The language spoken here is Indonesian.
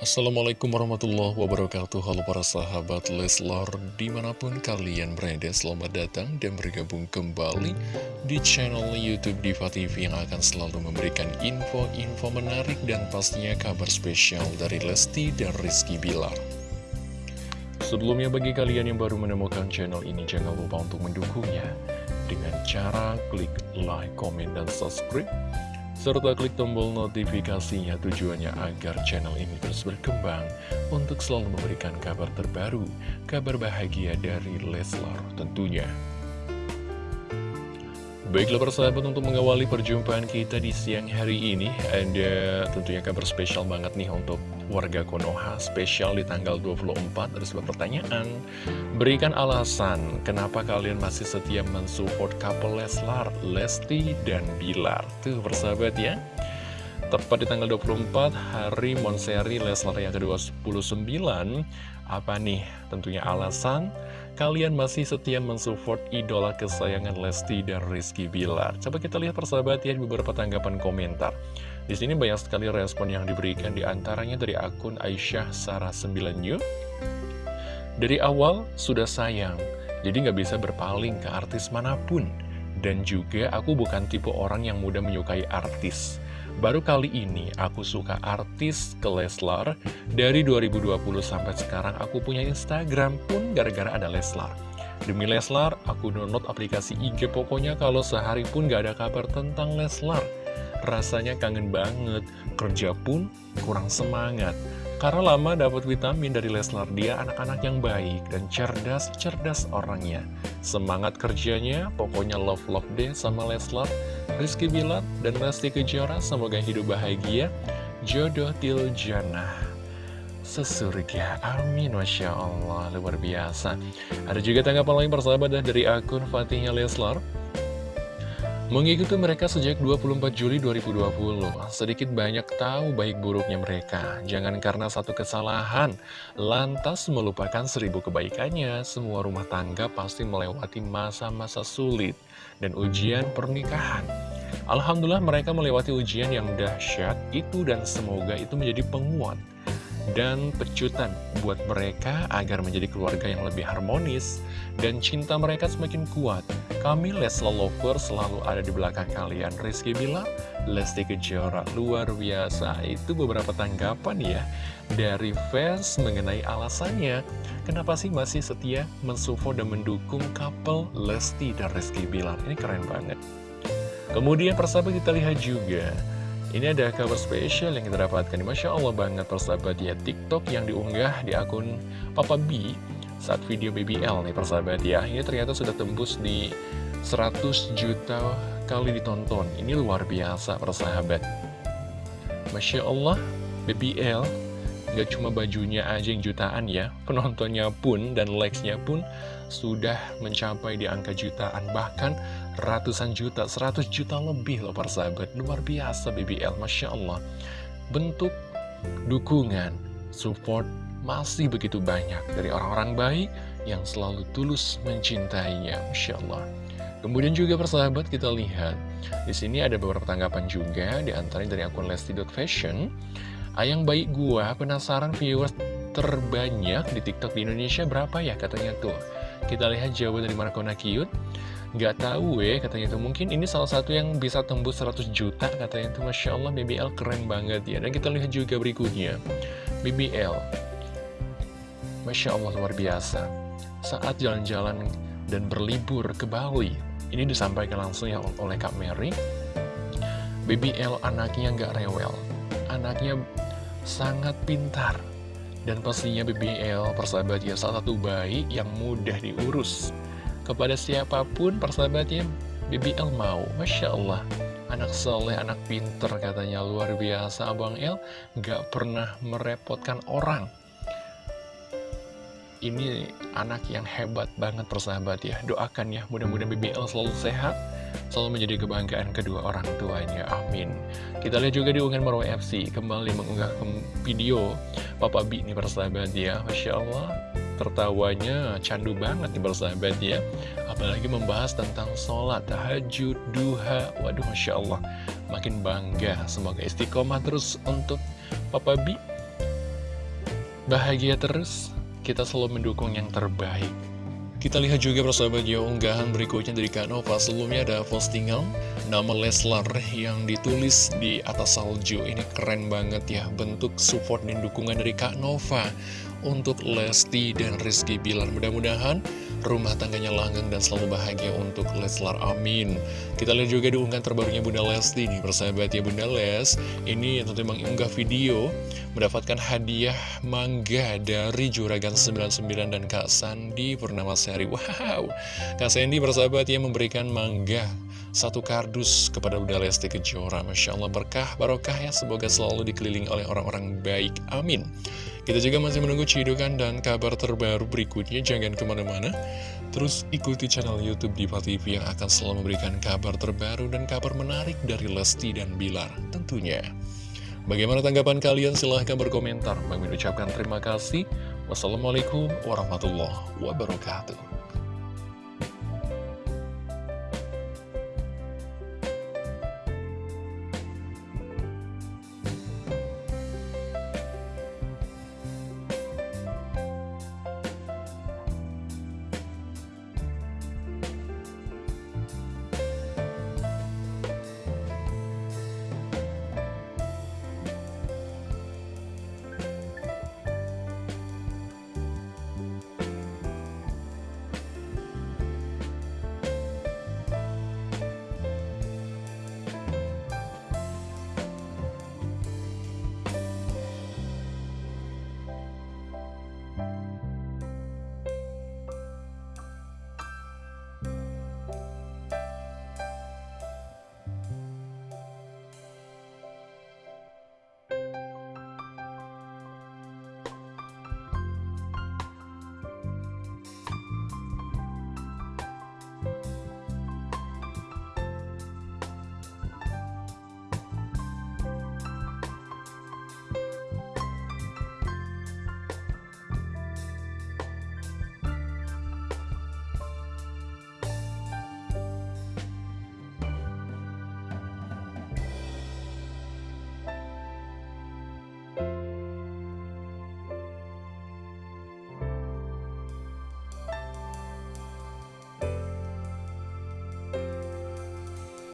Assalamualaikum warahmatullahi wabarakatuh. Halo para sahabat Leslar Di mana pun kalian berada Selamat datang dan bergabung kembali Di channel Youtube Diva TV Yang akan selalu memberikan info-info menarik Dan pastinya kabar spesial Dari Lesti dan Rizky Bilar. Sebelumnya bagi kalian yang baru menemukan channel ini Jangan lupa untuk mendukungnya. Dengan cara klik like, komen, dan subscribe serta klik tombol notifikasinya tujuannya agar channel ini terus berkembang untuk selalu memberikan kabar terbaru, kabar bahagia dari Leslar tentunya. Baiklah persahabat untuk mengawali perjumpaan kita di siang hari ini Ada tentunya kabar spesial banget nih untuk warga Konoha Spesial di tanggal 24 ada sebuah pertanyaan. Berikan alasan kenapa kalian masih setia mensupport couple Leslar, Lesti, dan Bilar. Tuh persahabat ya. Tepat di tanggal 24 hari Monseri Leslar yang ke-29 Apa nih tentunya alasan? Kalian masih setia mensupport idola kesayangan Lesti dan Rizky Bilar. Coba kita lihat persahabat ya beberapa tanggapan komentar. Di sini banyak sekali respon yang diberikan di antaranya dari akun Aisyah Sarah 9 New. Dari awal sudah sayang, jadi nggak bisa berpaling ke artis mana pun. Dan juga aku bukan tipe orang yang mudah menyukai artis. Baru kali ini aku suka artis ke Leslar Dari 2020 sampai sekarang aku punya Instagram pun gara-gara ada Leslar Demi Leslar, aku download aplikasi IG pokoknya kalau sehari pun gak ada kabar tentang Leslar Rasanya kangen banget, kerja pun kurang semangat karena lama dapat vitamin dari Leslar, dia anak-anak yang baik dan cerdas-cerdas orangnya. Semangat kerjanya, pokoknya love-love deh sama Leslar. Rizky Bilar dan Lesti Kejora, semoga hidup bahagia. Jodoh Tiljana sesurga. Amin, Masya Allah, luar biasa. Ada juga tanggapan lain persahabat dari akun Fatihnya Leslar. Mengikuti mereka sejak 24 Juli 2020, sedikit banyak tahu baik buruknya mereka. Jangan karena satu kesalahan, lantas melupakan seribu kebaikannya. Semua rumah tangga pasti melewati masa-masa sulit dan ujian pernikahan. Alhamdulillah mereka melewati ujian yang dahsyat itu dan semoga itu menjadi penguat dan pecutan buat mereka agar menjadi keluarga yang lebih harmonis dan cinta mereka semakin kuat. Kami Lesla Lover selalu ada di belakang kalian. Rizky bilang, Lesti Kejora luar biasa. Itu beberapa tanggapan ya dari fans mengenai alasannya. Kenapa sih masih setia mensupport dan mendukung couple Lesti dan Rizky Bilar? Ini keren banget. Kemudian persahabat kita lihat juga ini ada kabar spesial yang kita dapatkan Masya Allah banget persahabat ya. TikTok yang diunggah di akun Papa B Saat video BBL nih persahabat ya. Ini ternyata sudah tembus di 100 juta kali ditonton. Ini luar biasa persahabat. Masya Allah BBL Gak cuma bajunya aja yang jutaan ya. Penontonnya pun dan likes-nya pun Sudah mencapai di angka jutaan. Bahkan ratusan juta, 100 juta lebih loh persahabat Luar biasa BBL, Masya Allah Bentuk dukungan, support masih begitu banyak Dari orang-orang baik yang selalu tulus mencintainya Masya Allah Kemudian juga persahabat kita lihat di sini ada beberapa tanggapan juga di antaranya dari akun lesti.fashion Ayang baik gua penasaran viewers terbanyak di TikTok di Indonesia berapa ya katanya tuh. Kita lihat jawaban dari Markona Cute. Gak tahu ya katanya tuh mungkin ini salah satu yang bisa tembus 100 juta katanya tuh Masya Allah BBL keren banget ya. Dan kita lihat juga berikutnya. BBL. Masya Allah luar biasa. Saat jalan-jalan dan berlibur ke Bali. Ini disampaikan langsung ya oleh Kak Mary. BBL anaknya gak rewel anaknya sangat pintar dan pastinya BBL persahabatnya salah satu bayi yang mudah diurus kepada siapa pun persahabatnya BBL mau. Masya Allah. Anak soleh, anak pinter katanya. Luar biasa Abang El. Gak pernah merepotkan orang. Ini anak yang hebat banget persahabat ya. Doakan ya mudah-mudahan BBL selalu sehat selalu menjadi kebanggaan kedua orang tuanya. Amin. Kita lihat juga di unggahan Marwah FC kembali mengunggah video Papa B ini persahabat ya. Masya Allah tertawanya candu banget nih persahabat ya. Apalagi membahas tentang sholat tahajud duha. Waduh Masya Allah. Makin bangga. Semoga istiqomah terus untuk Papa B bahagia terus, kita selalu mendukung yang terbaik. Kita lihat juga persahabat ya unggahan berikutnya dari Kak Nova. Sebelumnya ada postingan nama Leslar yang ditulis di atas salju. Ini keren banget ya bentuk support dan dukungan dari Kak Nova Untuk Lesti dan Rizky Bilar. Mudah-mudahan rumah tangganya langgeng dan selalu bahagia untuk Leslar. Amin. Kita lihat juga diunggah terbarunya Bunda Lesti nih persahabat ya Bunda Les. Ini tentu mengunggah video mendapatkan hadiah mangga dari Juragan 99 dan Kak Sandi Purnama Sari Wow. Kak Sandi persahabat ya memberikan mangga satu kardus kepada Bunda Lesti Kejora. Masya Allah berkah barokah ya Semoga selalu dikelilingi oleh orang-orang baik. Amin kita juga masih menunggu cidukan dan kabar terbaru berikutnya, jangan ke mana-mana. Terus ikuti channel Youtube Diva TV yang akan selalu memberikan kabar terbaru dan kabar menarik dari Lesti dan Bilar tentunya. Bagaimana tanggapan kalian? Silahkan berkomentar. Bang ucapkan terima kasih. Wassalamualaikum warahmatullahi wabarakatuh.